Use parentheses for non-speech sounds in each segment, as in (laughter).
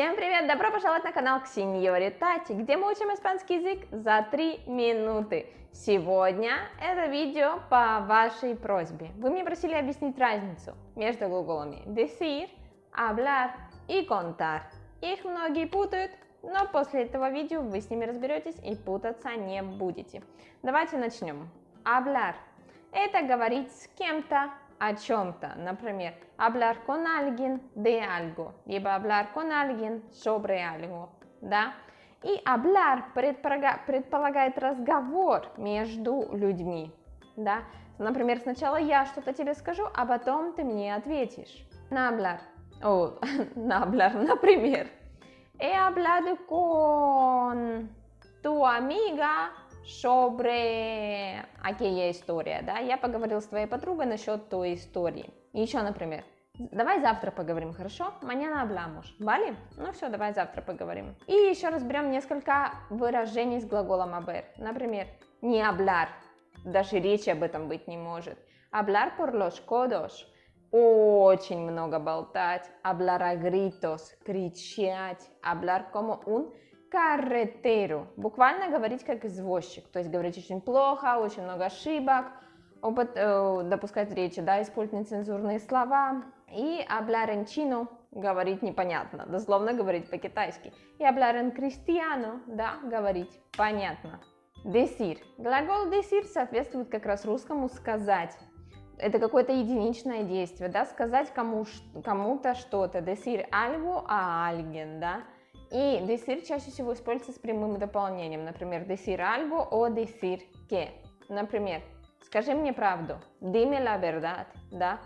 Всем привет! Добро пожаловать на канал к Синьоре Тати, где мы учим испанский язык за 3 минуты. Сегодня это видео по вашей просьбе. Вы мне просили объяснить разницу между глаголами decir, hablar и contar. Их многие путают, но после этого видео вы с ними разберетесь и путаться не будете. Давайте начнем. Hablar – это говорить с кем-то о чем-то. Например, hablar con alguien de algo, либо hablar con alguien sobre algo, да? И hablar предполагает разговор между людьми, да? Например, сначала я что-то тебе скажу, а потом ты мне ответишь. На hablar. О, (laughs) на hablar, например. He hablado con tu amiga sobre aquella история, да, я поговорил с твоей подругой насчет той истории. Еще, например, давай завтра поговорим, хорошо? Mañana hablamos, ¿vale? Ну все, давай завтра поговорим. И еще разберем несколько выражений с глаголом haber. Например, не hablar, даже речи об этом быть не может. Hablar por los codos, очень много болтать. Hablar a gritos, кричать. Hablar como un carretero. Буквально говорить как извозчик, то есть говорить очень плохо, очень много ошибок, опыт, э, допускать речи, да, использовать нецензурные слова. И hablar en chino, говорить непонятно, дословно говорить по-китайски. И hablar en cristiano, да, говорить понятно. Decir. Глагол decir соответствует как раз русскому сказать. Это какое-то единичное действие, да, сказать кому-то кому что-то. Decir algo a alguien, да. И decir чаще всего используется с прямым дополнением, например, decir algo o decir que. Например, скажи мне правду, dime la verdad, да.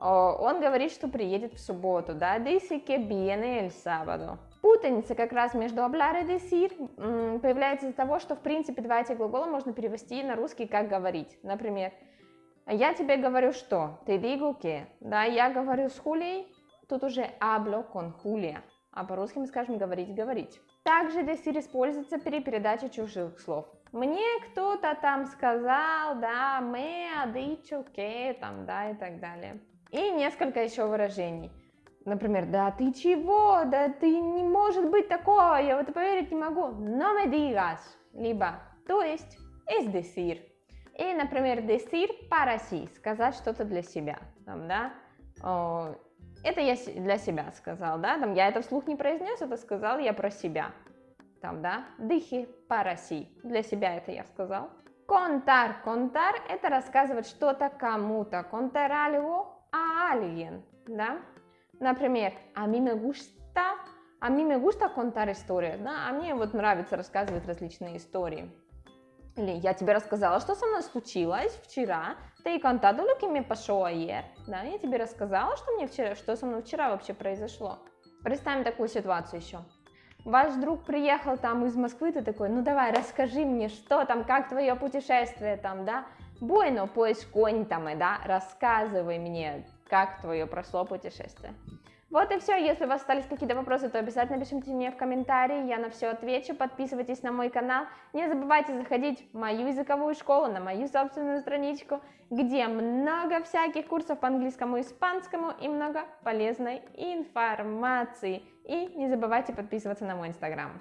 Он говорит, что приедет в субботу, да, dice que viene el sábado. Путаница как раз между hablar и decir появляется из-за того, что в принципе два этих глагола можно перевести на русский как говорить. Например, я тебе говорю что, ты digo que, да, я говорю с Хулией, тут уже hablo con Julia а по-русски мы скажем говорить, говорить. Также decir используется при передаче чужих слов. Мне кто-то там сказал, да, dicho que, там, да, и так далее. И несколько еще выражений. Например, да ты чего, да ты не может быть такое, я в это поверить не могу. No me digas. Либо, то есть, es decir. И, например, decir para sí, сказать что-то для себя. Там, да, это я для себя сказал, да, там я это вслух не произнес, это сказал я про себя. Там, да, дыхи параси, для себя это я сказал. Контар, контар – это рассказывать что-то кому-то. Contar algo a alguien, да. Например, a mí me gusta, a mí me gusta contar историю, да, а мне вот нравится рассказывать различные истории. Или я тебе рассказала, что со мной случилось вчера. Ты lo que me pasó ayer. Да, я тебе рассказала, что мне вчера, что со мной вчера вообще произошло. Представим такую ситуацию еще. Ваш друг приехал там из Москвы, ты такой, ну давай, расскажи мне, что там, как твое путешествие там, да? Bueno, pues cuéntame, да, рассказывай мне, как твое прошло путешествие. Вот и все. Если у вас остались какие-то вопросы, то обязательно пишите мне в комментарии, я на все отвечу. Подписывайтесь на мой канал. Не забывайте заходить в мою языковую школу, на мою собственную страничку, где много всяких курсов по английскому и испанскому и много полезной информации. И не забывайте подписываться на мой инстаграм.